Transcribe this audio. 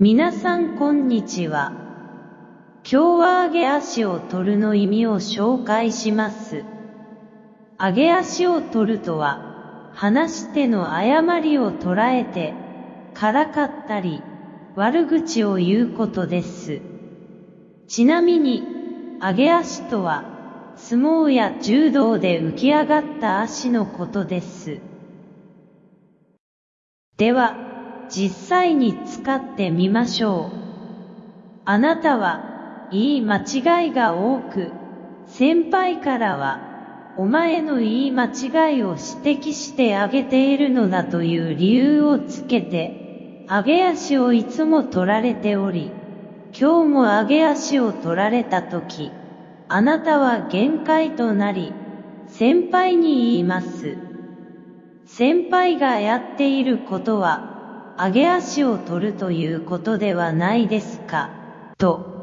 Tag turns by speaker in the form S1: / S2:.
S1: 皆さんこんにちは。今日は上げ足を取るの意味を紹介します。上げ足を取るとは、話し手の誤りを捉えて、からかったり、悪口を言うことです。ちなみに、上げ足とは、相撲や柔道で浮き上がった足のことです。では、実際に使ってみましょう。あなたは、言い間違いが多く、先輩からは、お前の言い間違いを指摘してあげているのだという理由をつけて、上げ足をいつも取られており、今日も上げ足を取られたとき、あなたは限界となり、先輩に言います。先輩がやっていることは、上げ足を取るということではないですか、と。